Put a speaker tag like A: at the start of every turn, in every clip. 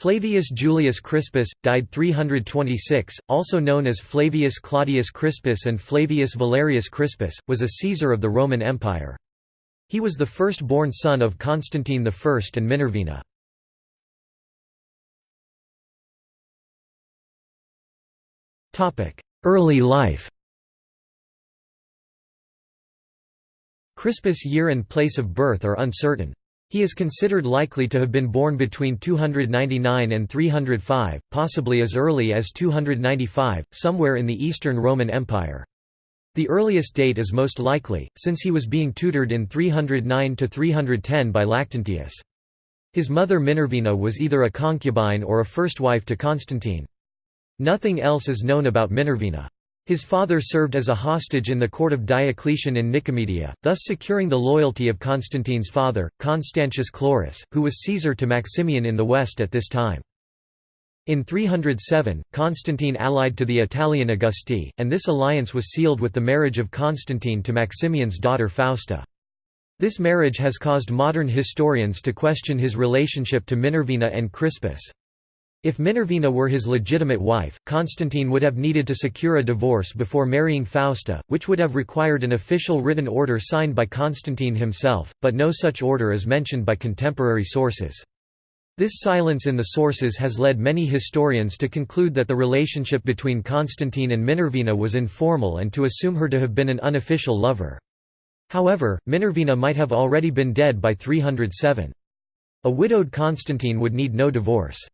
A: Flavius Julius Crispus, died 326, also known as Flavius Claudius Crispus and Flavius Valerius Crispus, was a Caesar of the Roman Empire. He was the first-born son of Constantine I and Minervina. Early life Crispus' year and place of birth are uncertain. He is considered likely to have been born between 299 and 305, possibly as early as 295, somewhere in the Eastern Roman Empire. The earliest date is most likely, since he was being tutored in 309–310 by Lactantius. His mother Minervina was either a concubine or a first wife to Constantine. Nothing else is known about Minervina. His father served as a hostage in the court of Diocletian in Nicomedia, thus securing the loyalty of Constantine's father, Constantius Chlorus, who was Caesar to Maximian in the west at this time. In 307, Constantine allied to the Italian Augusti, and this alliance was sealed with the marriage of Constantine to Maximian's daughter Fausta. This marriage has caused modern historians to question his relationship to Minervina and Crispus. If Minervina were his legitimate wife, Constantine would have needed to secure a divorce before marrying Fausta, which would have required an official written order signed by Constantine himself, but no such order is mentioned by contemporary sources. This silence in the sources has led many historians to conclude that the relationship between Constantine and Minervina was informal and to assume her to have been an unofficial lover. However, Minervina might have already been dead by 307. A widowed Constantine would need no divorce.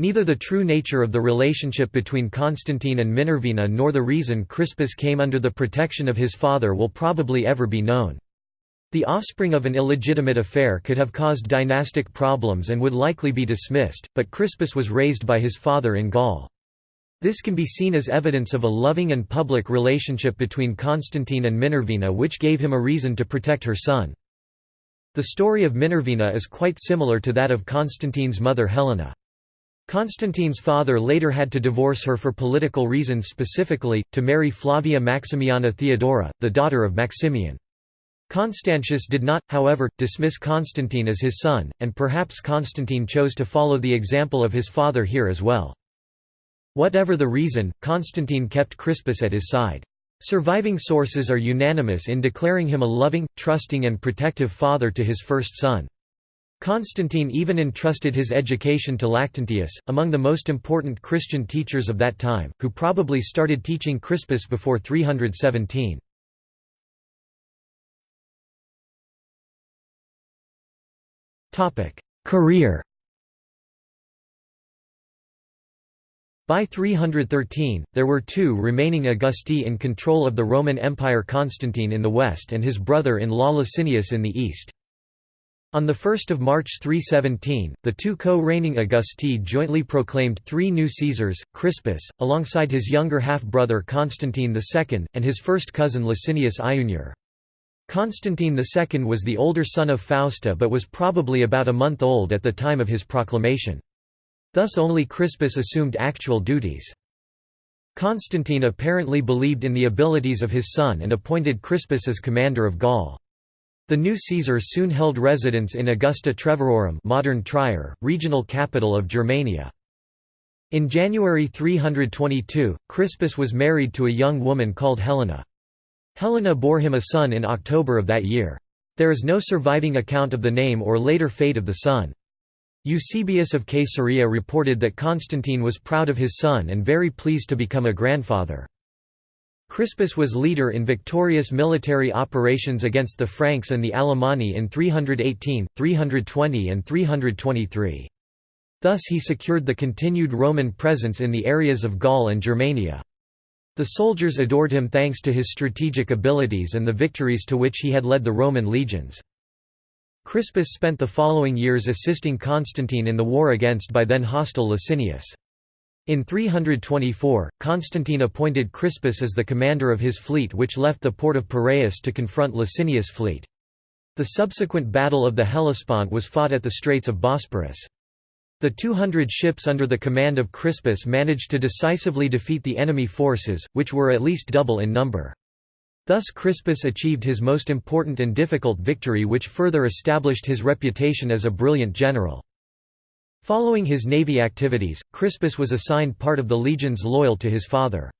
A: Neither the true nature of the relationship between Constantine and Minervina nor the reason Crispus came under the protection of his father will probably ever be known. The offspring of an illegitimate affair could have caused dynastic problems and would likely be dismissed, but Crispus was raised by his father in Gaul. This can be seen as evidence of a loving and public relationship between Constantine and Minervina which gave him a reason to protect her son. The story of Minervina is quite similar to that of Constantine's mother Helena. Constantine's father later had to divorce her for political reasons specifically, to marry Flavia Maximiana Theodora, the daughter of Maximian. Constantius did not, however, dismiss Constantine as his son, and perhaps Constantine chose to follow the example of his father here as well. Whatever the reason, Constantine kept Crispus at his side. Surviving sources are unanimous in declaring him a loving, trusting and protective father to his first son. Constantine even entrusted his education to Lactantius, among the most important Christian teachers of that time, who probably started teaching Crispus before 317. Career By 313, there were two remaining Augusti in control of the Roman Empire Constantine in the west and his brother-in-law Licinius in the east. On 1 March 317, the two co-reigning Augusti jointly proclaimed three new Caesars, Crispus, alongside his younger half-brother Constantine II, and his first cousin Licinius Iunior. Constantine II was the older son of Fausta but was probably about a month old at the time of his proclamation. Thus only Crispus assumed actual duties. Constantine apparently believed in the abilities of his son and appointed Crispus as commander of Gaul. The new Caesar soon held residence in Augusta Treverorum modern Trier, regional capital of Germania. In January 322, Crispus was married to a young woman called Helena. Helena bore him a son in October of that year. There is no surviving account of the name or later fate of the son. Eusebius of Caesarea reported that Constantine was proud of his son and very pleased to become a grandfather. Crispus was leader in victorious military operations against the Franks and the Alemanni in 318, 320 and 323. Thus he secured the continued Roman presence in the areas of Gaul and Germania. The soldiers adored him thanks to his strategic abilities and the victories to which he had led the Roman legions. Crispus spent the following years assisting Constantine in the war against by then hostile Licinius. In 324, Constantine appointed Crispus as the commander of his fleet which left the port of Piraeus to confront Licinius' fleet. The subsequent Battle of the Hellespont was fought at the Straits of Bosporus. The 200 ships under the command of Crispus managed to decisively defeat the enemy forces, which were at least double in number. Thus Crispus achieved his most important and difficult victory which further established his reputation as a brilliant general. Following his navy activities, Crispus was assigned part of the legions loyal to his father.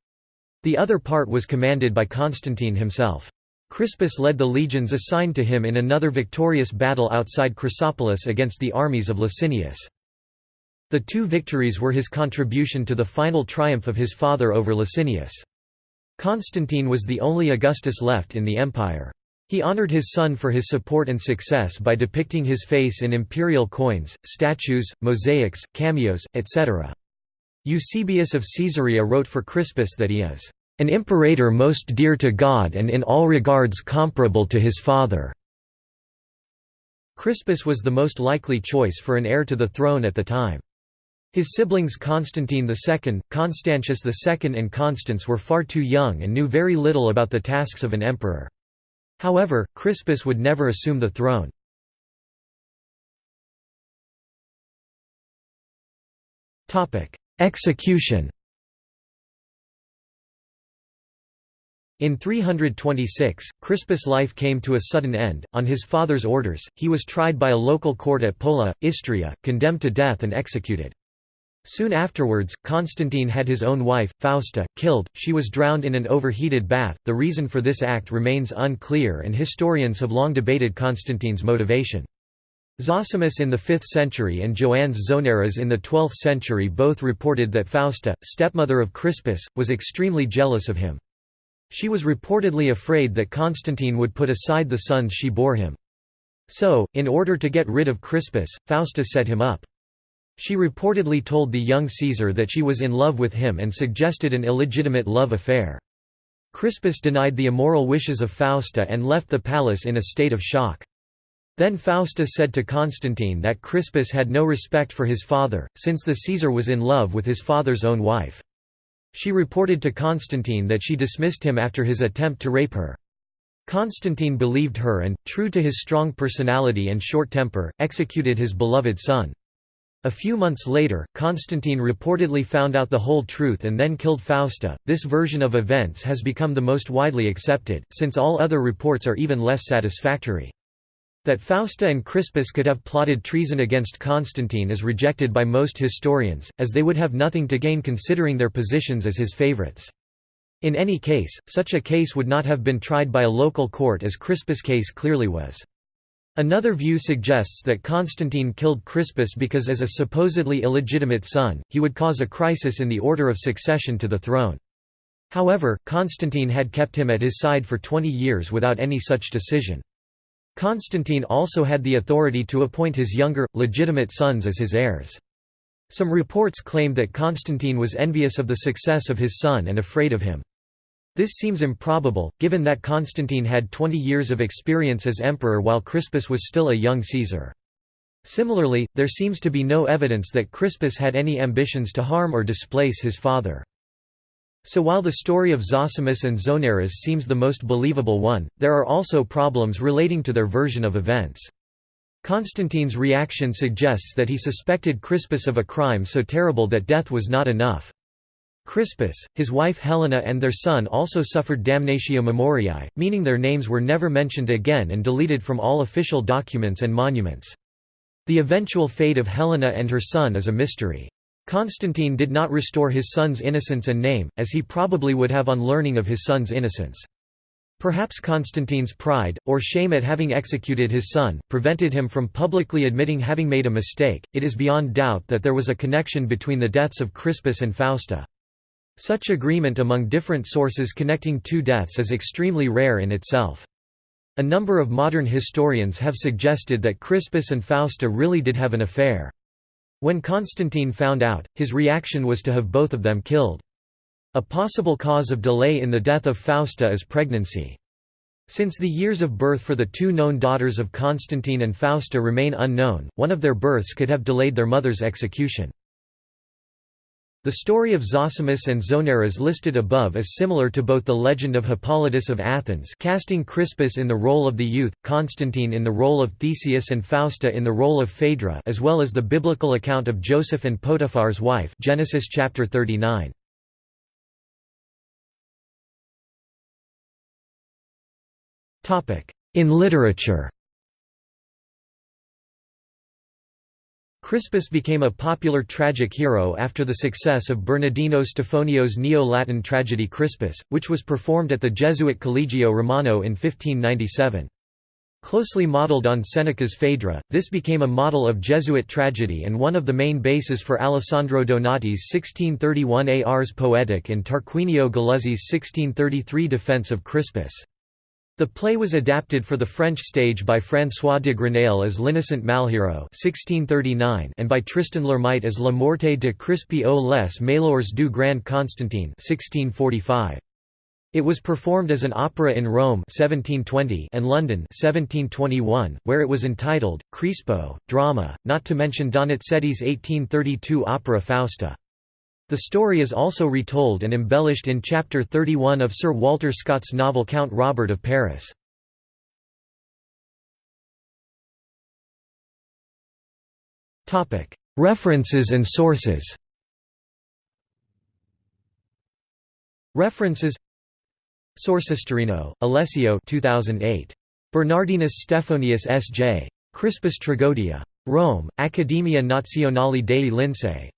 A: The other part was commanded by Constantine himself. Crispus led the legions assigned to him in another victorious battle outside Chrysopolis against the armies of Licinius. The two victories were his contribution to the final triumph of his father over Licinius. Constantine was the only Augustus left in the empire. He honored his son for his support and success by depicting his face in imperial coins, statues, mosaics, cameos, etc. Eusebius of Caesarea wrote for Crispus that he is an imperator most dear to God and in all regards comparable to his father." Crispus was the most likely choice for an heir to the throne at the time. His siblings Constantine II, Constantius II and Constans were far too young and knew very little about the tasks of an emperor. However, Crispus would never assume the throne. Execution In 326, Crispus' life came to a sudden end. On his father's orders, he was tried by a local court at Pola, Istria, condemned to death and executed. Soon afterwards, Constantine had his own wife, Fausta, killed, she was drowned in an overheated bath. The reason for this act remains unclear and historians have long debated Constantine's motivation. Zosimus in the 5th century and Joannes Zonaras in the 12th century both reported that Fausta, stepmother of Crispus, was extremely jealous of him. She was reportedly afraid that Constantine would put aside the sons she bore him. So, in order to get rid of Crispus, Fausta set him up. She reportedly told the young Caesar that she was in love with him and suggested an illegitimate love affair. Crispus denied the immoral wishes of Fausta and left the palace in a state of shock. Then Fausta said to Constantine that Crispus had no respect for his father, since the Caesar was in love with his father's own wife. She reported to Constantine that she dismissed him after his attempt to rape her. Constantine believed her and, true to his strong personality and short temper, executed his beloved son. A few months later, Constantine reportedly found out the whole truth and then killed Fausta. This version of events has become the most widely accepted, since all other reports are even less satisfactory. That Fausta and Crispus could have plotted treason against Constantine is rejected by most historians, as they would have nothing to gain considering their positions as his favorites. In any case, such a case would not have been tried by a local court as Crispus' case clearly was. Another view suggests that Constantine killed Crispus because as a supposedly illegitimate son, he would cause a crisis in the order of succession to the throne. However, Constantine had kept him at his side for 20 years without any such decision. Constantine also had the authority to appoint his younger, legitimate sons as his heirs. Some reports claimed that Constantine was envious of the success of his son and afraid of him. This seems improbable, given that Constantine had 20 years of experience as emperor while Crispus was still a young Caesar. Similarly, there seems to be no evidence that Crispus had any ambitions to harm or displace his father. So while the story of Zosimus and Zonaras seems the most believable one, there are also problems relating to their version of events. Constantine's reaction suggests that he suspected Crispus of a crime so terrible that death was not enough. Crispus, his wife Helena and their son also suffered damnatio memoriae, meaning their names were never mentioned again and deleted from all official documents and monuments. The eventual fate of Helena and her son is a mystery. Constantine did not restore his son's innocence and name, as he probably would have on learning of his son's innocence. Perhaps Constantine's pride, or shame at having executed his son, prevented him from publicly admitting having made a mistake. It is beyond doubt that there was a connection between the deaths of Crispus and Fausta. Such agreement among different sources connecting two deaths is extremely rare in itself. A number of modern historians have suggested that Crispus and Fausta really did have an affair. When Constantine found out, his reaction was to have both of them killed. A possible cause of delay in the death of Fausta is pregnancy. Since the years of birth for the two known daughters of Constantine and Fausta remain unknown, one of their births could have delayed their mother's execution. The story of Zosimus and Zonaras listed above is similar to both the legend of Hippolytus of Athens casting Crispus in the role of the youth, Constantine in the role of Theseus and Fausta in the role of Phaedra as well as the biblical account of Joseph and Potiphar's wife Genesis chapter 39. In literature Crispus became a popular tragic hero after the success of Bernardino Stefonio's Neo-Latin tragedy Crispus, which was performed at the Jesuit Collegio Romano in 1597. Closely modeled on Seneca's Phaedra, this became a model of Jesuit tragedy and one of the main bases for Alessandro Donati's 1631 Ars Poetic and Tarquinio Galluzzi's 1633 defense of Crispus. The play was adapted for the French stage by François de Grenaille as l'Innocent Malheureux 1639 and by Tristan L'Hermite as La Morte de Chrispe aux les Malheurs du Grand Constantin 1645. It was performed as an opera in Rome 1720 and London 1721, where it was entitled, Crispo, Drama, not to mention Donizetti's 1832 opera Fausta. The story is also retold and embellished in Chapter 31 of Sir Walter Scott's novel Count Robert of Paris. References and sources References Sourcehistorino, Alessio 2008. Bernardinus Stephanius S.J. Crispus Tragodia. Rome, Accademia Nazionale dei Lincei.